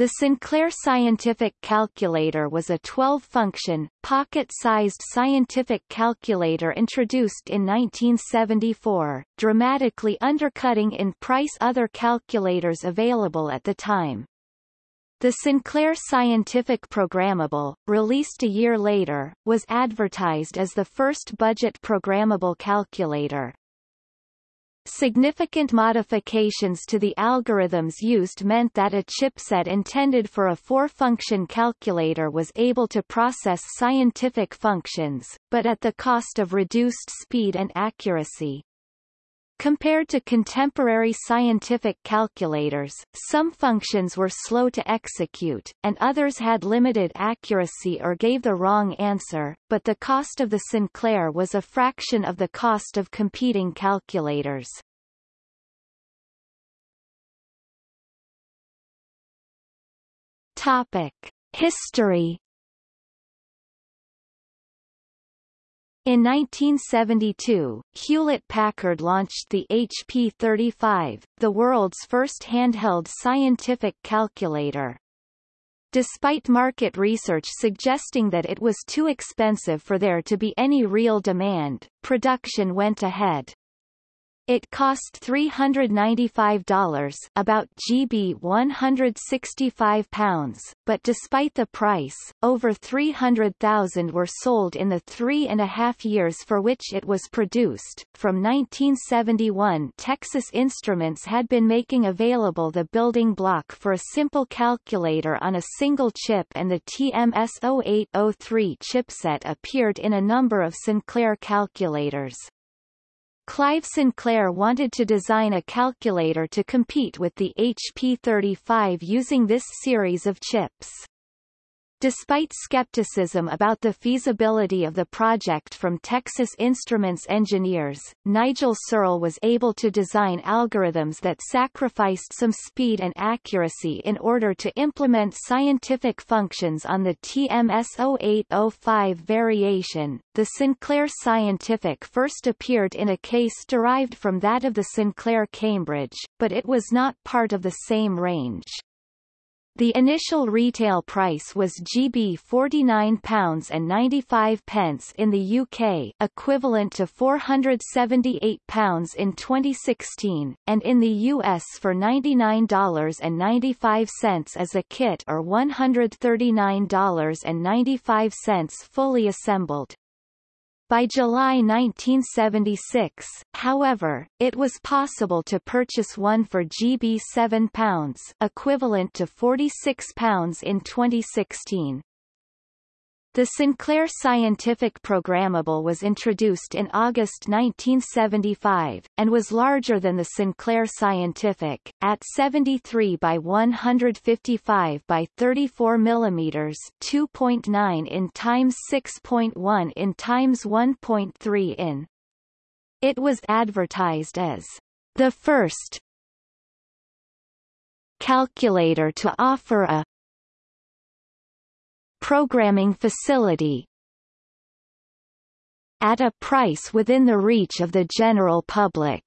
The Sinclair Scientific Calculator was a 12-function, pocket-sized scientific calculator introduced in 1974, dramatically undercutting in price other calculators available at the time. The Sinclair Scientific Programmable, released a year later, was advertised as the first budget programmable calculator. Significant modifications to the algorithms used meant that a chipset intended for a four-function calculator was able to process scientific functions, but at the cost of reduced speed and accuracy. Compared to contemporary scientific calculators, some functions were slow to execute, and others had limited accuracy or gave the wrong answer, but the cost of the Sinclair was a fraction of the cost of competing calculators. Topic. History In 1972, Hewlett-Packard launched the HP 35, the world's first handheld scientific calculator. Despite market research suggesting that it was too expensive for there to be any real demand, production went ahead. It cost $395 about GB 165 pounds, but despite the price, over 300,000 were sold in the three and a half years for which it was produced. From 1971 Texas Instruments had been making available the building block for a simple calculator on a single chip and the TMS-0803 chipset appeared in a number of Sinclair calculators. Clive Sinclair wanted to design a calculator to compete with the HP 35 using this series of chips. Despite skepticism about the feasibility of the project from Texas Instruments engineers, Nigel Searle was able to design algorithms that sacrificed some speed and accuracy in order to implement scientific functions on the TMS-0805 variation. The Sinclair Scientific first appeared in a case derived from that of the Sinclair Cambridge, but it was not part of the same range. The initial retail price was GB £49 and 95 pence in the UK equivalent to £478 in 2016, and in the US for $99.95 as a kit or $139.95 fully assembled. By July 1976, however, it was possible to purchase one for GB £7 equivalent to £46 in 2016. The Sinclair Scientific Programmable was introduced in August 1975, and was larger than the Sinclair Scientific, at 73 by 155 by 34 mm 2.9 in times 6.1 in times 1.3 in. It was advertised as the first calculator to offer a programming facility at a price within the reach of the general public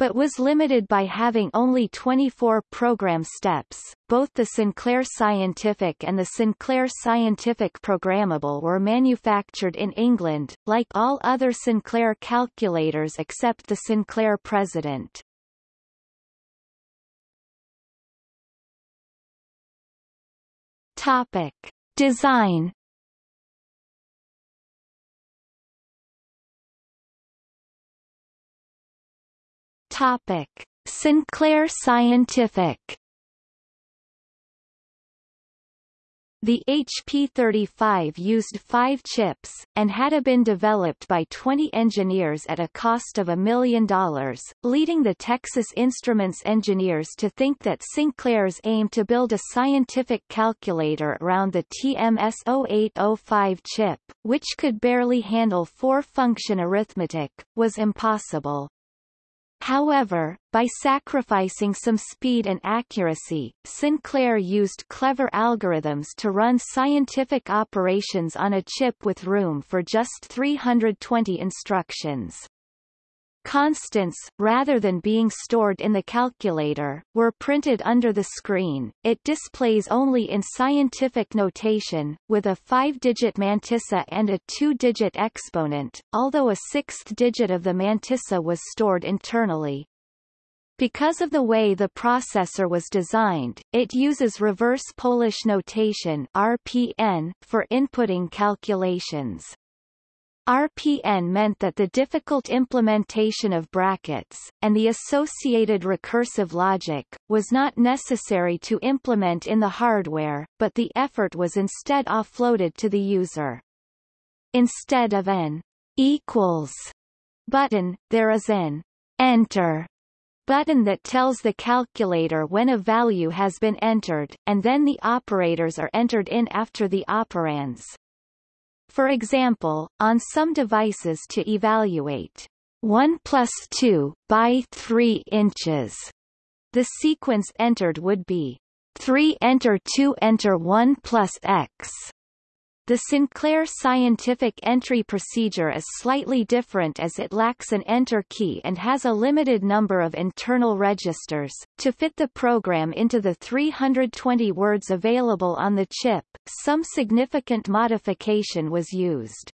but was limited by having only 24 program steps. Both the Sinclair Scientific and the Sinclair Scientific Programmable were manufactured in England, like all other Sinclair calculators except the Sinclair President. Topic. Design Topic. Sinclair Scientific The HP-35 used five chips, and had been developed by 20 engineers at a cost of a million dollars, leading the Texas Instruments engineers to think that Sinclair's aim to build a scientific calculator around the TMS-0805 chip, which could barely handle four-function arithmetic, was impossible. However, by sacrificing some speed and accuracy, Sinclair used clever algorithms to run scientific operations on a chip with room for just 320 instructions. Constants, rather than being stored in the calculator, were printed under the screen. It displays only in scientific notation, with a five-digit mantissa and a two-digit exponent, although a sixth digit of the mantissa was stored internally. Because of the way the processor was designed, it uses reverse Polish notation RPN for inputting calculations. RPN meant that the difficult implementation of brackets, and the associated recursive logic, was not necessary to implement in the hardware, but the effort was instead offloaded to the user. Instead of an equals button, there is an enter button that tells the calculator when a value has been entered, and then the operators are entered in after the operands. For example, on some devices to evaluate 1 plus 2 by 3 inches, the sequence entered would be 3 enter 2 enter 1 plus x. The Sinclair scientific entry procedure is slightly different as it lacks an enter key and has a limited number of internal registers. To fit the program into the 320 words available on the chip, some significant modification was used.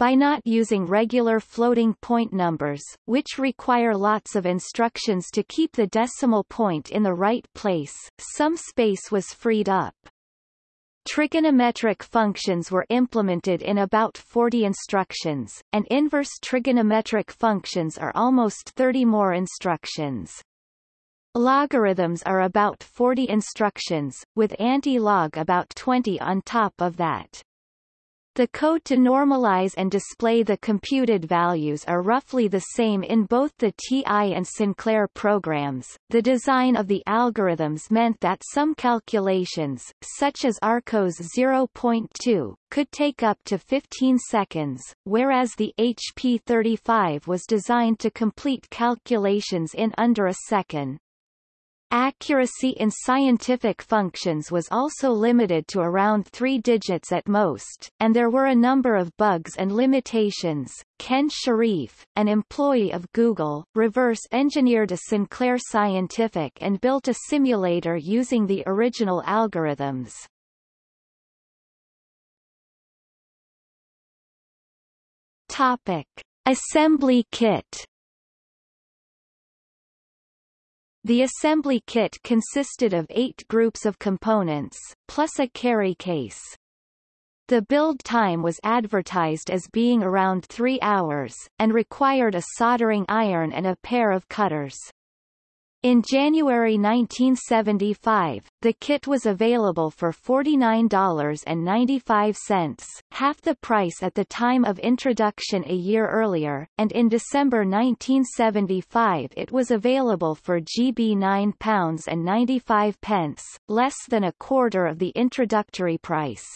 By not using regular floating point numbers, which require lots of instructions to keep the decimal point in the right place, some space was freed up. Trigonometric functions were implemented in about 40 instructions, and inverse trigonometric functions are almost 30 more instructions. Logarithms are about 40 instructions, with anti-log about 20 on top of that. The code to normalize and display the computed values are roughly the same in both the TI and Sinclair programs. The design of the algorithms meant that some calculations, such as arccos 0.2, could take up to 15 seconds, whereas the HP35 was designed to complete calculations in under a second. Accuracy in scientific functions was also limited to around three digits at most, and there were a number of bugs and limitations. Ken Shirriff, an employee of Google, reverse engineered a Sinclair Scientific and built a simulator using the original algorithms. Topic. Assembly kit The assembly kit consisted of eight groups of components, plus a carry case. The build time was advertised as being around three hours, and required a soldering iron and a pair of cutters. In January 1975, the kit was available for $49.95, half the price at the time of introduction a year earlier, and in December 1975 it was available for GB £9.95, less than a quarter of the introductory price.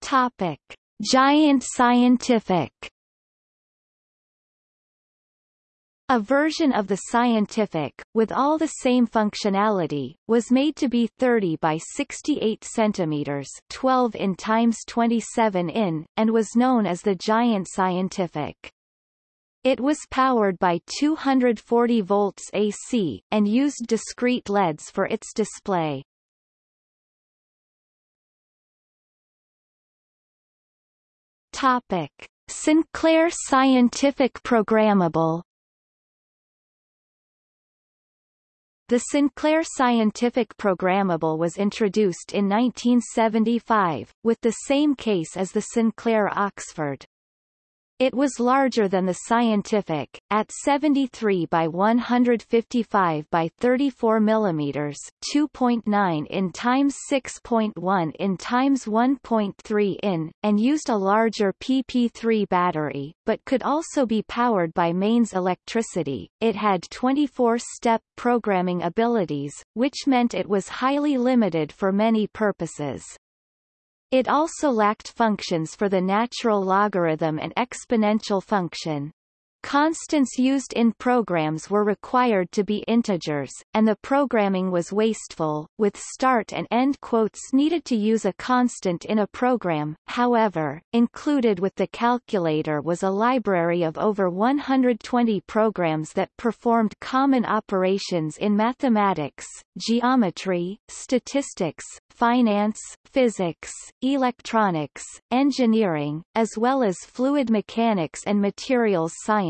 Topic. Giant Scientific A version of the scientific, with all the same functionality, was made to be 30 by 68 centimeters 12 in times 27 in, and was known as the Giant Scientific. It was powered by 240 volts AC, and used discrete LEDs for its display. Topic. Sinclair Scientific Programmable The Sinclair Scientific Programmable was introduced in 1975, with the same case as the Sinclair Oxford. It was larger than the scientific, at 73 by 155 by 34 mm 2.9 in times 6.1 in times 1.3 in, and used a larger PP3 battery, but could also be powered by mains electricity. It had 24-step programming abilities, which meant it was highly limited for many purposes. It also lacked functions for the natural logarithm and exponential function. Constants used in programs were required to be integers, and the programming was wasteful, with start and end quotes needed to use a constant in a program. However, included with the calculator was a library of over 120 programs that performed common operations in mathematics, geometry, statistics, finance, physics, electronics, engineering, as well as fluid mechanics and materials science.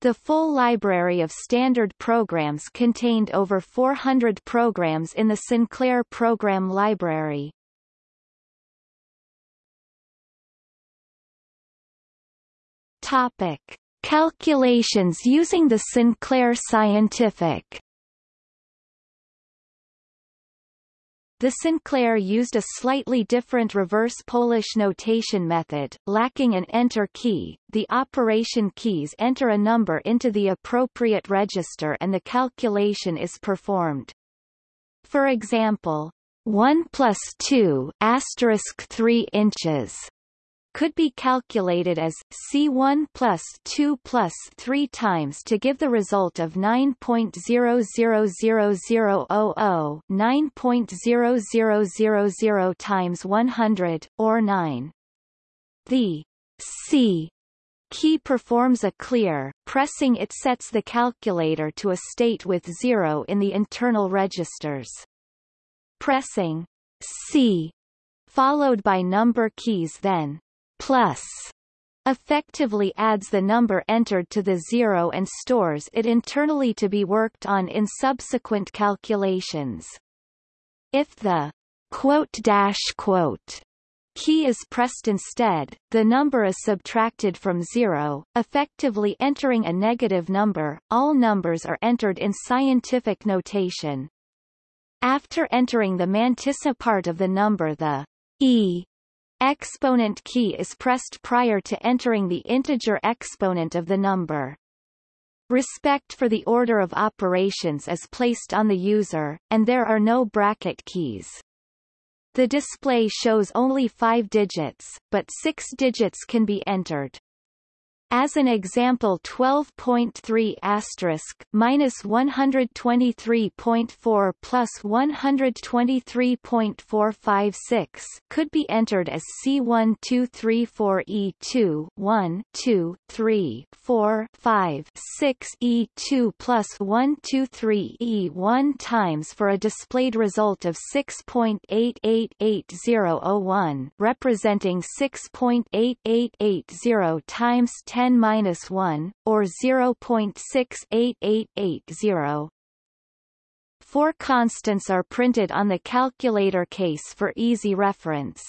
The full library of standard programs contained over 400 programs in the Sinclair Program Library. Topic. Calculations using the Sinclair Scientific The Sinclair used a slightly different reverse Polish notation method, lacking an enter key. The operation keys enter a number into the appropriate register and the calculation is performed. For example, 1 plus 2 asterisk 3 inches could be calculated as C1 plus 2 plus 3 times to give the result of 9.000000 9.0000 times 100, or 9. The C key performs a clear, pressing it sets the calculator to a state with 0 in the internal registers. Pressing C followed by number keys then plus effectively adds the number entered to the zero and stores it internally to be worked on in subsequent calculations. If the quote dash quote key is pressed instead, the number is subtracted from zero, effectively entering a negative number. All numbers are entered in scientific notation. After entering the mantissa part of the number the e exponent key is pressed prior to entering the integer exponent of the number. Respect for the order of operations is placed on the user, and there are no bracket keys. The display shows only five digits, but six digits can be entered. As an example 12.3 asterisk minus 123.4 plus 123.456 could be entered as C1234E2 1 2 3 4 5 6 E2 plus 123 E1 times for a displayed result of 6.888001 representing 6.8880 times 10 10 minus 1, or 0.68880. Four constants are printed on the calculator case for easy reference.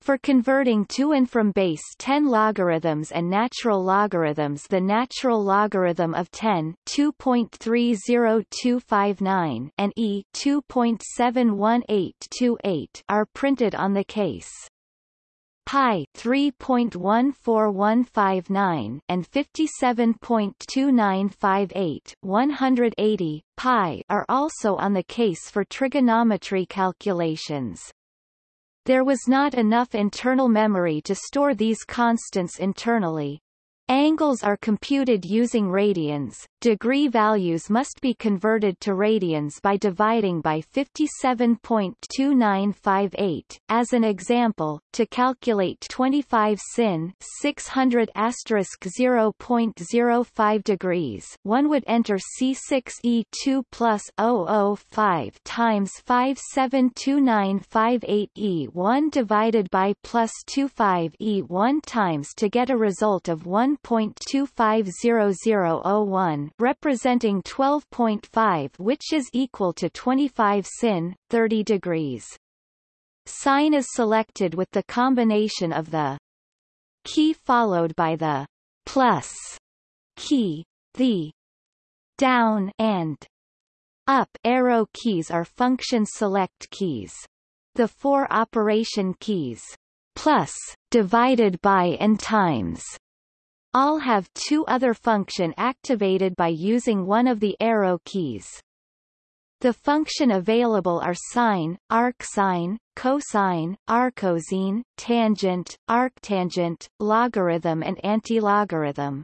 For converting to and from base 10 logarithms and natural logarithms the natural logarithm of 10 2.30259 and e 2.71828 are printed on the case pi 3.14159 and 57.2958 180 pi are also on the case for trigonometry calculations. There was not enough internal memory to store these constants internally, Angles are computed using radians. Degree values must be converted to radians by dividing by 57.2958. As an example, to calculate 25 sin 600 0.05 degrees, one would enter C6E2 plus 005 times 572958 E1 divided by plus 25 E1 times to get a result of 1 1.250001 representing 12.5 which is equal to 25 sin, 30 degrees. Sine is selected with the combination of the key followed by the plus key. The down and up arrow keys are function select keys. The four operation keys plus, divided by and times all have two other function activated by using one of the arrow keys. The function available are sine, arcsine, cosine, arccosine, tangent, arctangent, logarithm and antilogarithm.